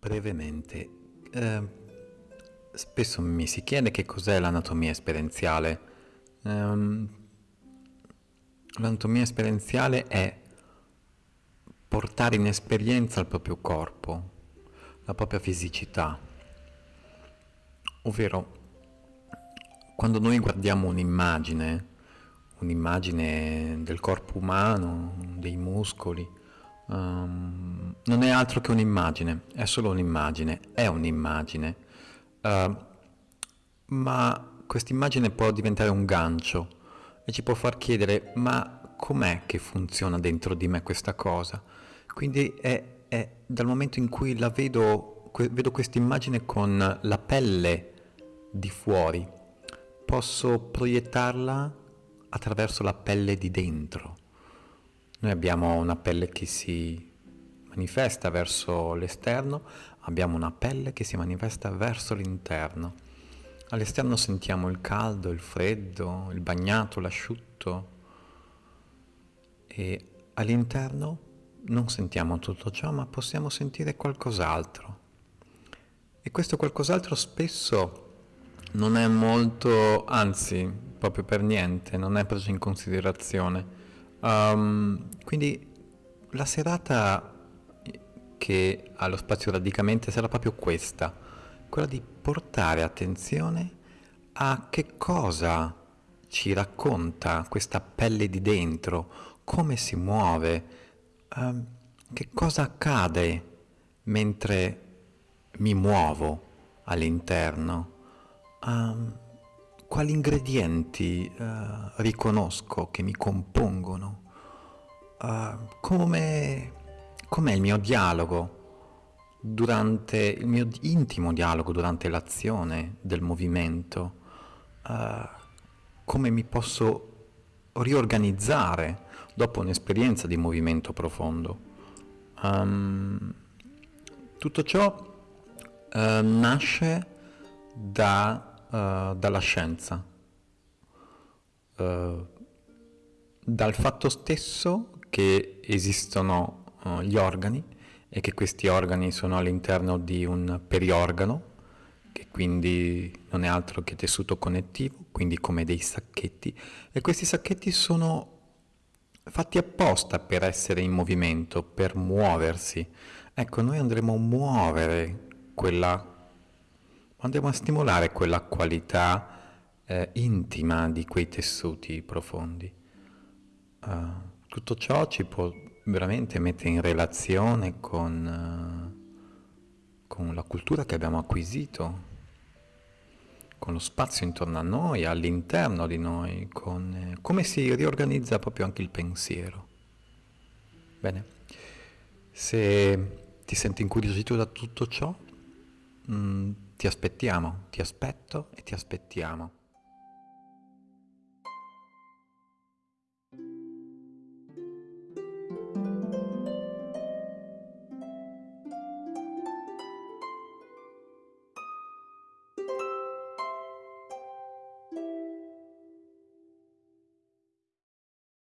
brevemente, eh, spesso mi si chiede che cos'è l'anatomia esperienziale. Um, l'anatomia esperienziale è portare in esperienza il proprio corpo, la propria fisicità, ovvero quando noi guardiamo un'immagine, un'immagine del corpo umano, dei muscoli, um, non è altro che un'immagine, è solo un'immagine, è un'immagine, uh, ma questa immagine può diventare un gancio e ci può far chiedere ma com'è che funziona dentro di me questa cosa? Quindi è, è dal momento in cui la vedo, vedo questa immagine con la pelle di fuori, posso proiettarla attraverso la pelle di dentro. Noi abbiamo una pelle che si manifesta verso l'esterno, abbiamo una pelle che si manifesta verso l'interno. All'esterno sentiamo il caldo, il freddo, il bagnato, l'asciutto e all'interno non sentiamo tutto ciò, ma possiamo sentire qualcos'altro. E questo qualcos'altro spesso non è molto, anzi, proprio per niente, non è preso in considerazione. Um, quindi la serata che ha lo spazio radicamente sarà proprio questa, quella di portare attenzione a che cosa ci racconta questa pelle di dentro, come si muove, um, che cosa accade mentre mi muovo all'interno. Um, quali ingredienti uh, riconosco che mi compongono, uh, come com'è il mio dialogo durante il mio intimo dialogo durante l'azione del movimento, uh, come mi posso riorganizzare dopo un'esperienza di movimento profondo. Um, tutto ciò uh, nasce da uh, dalla scienza, uh, dal fatto stesso che esistono uh, gli organi e che questi organi sono all'interno di un periorgano, che quindi non è altro che tessuto connettivo, quindi come dei sacchetti, e questi sacchetti sono fatti apposta per essere in movimento, per muoversi. Ecco, noi andremo a muovere quella andiamo a stimolare quella qualità eh, intima di quei tessuti profondi. Uh, tutto ciò ci può veramente mettere in relazione con, uh, con la cultura che abbiamo acquisito, con lo spazio intorno a noi, all'interno di noi, con eh, come si riorganizza proprio anche il pensiero. Bene, se ti senti incuriosito da tutto ciò, mh, mm, ti aspettiamo, ti aspetto e ti aspettiamo.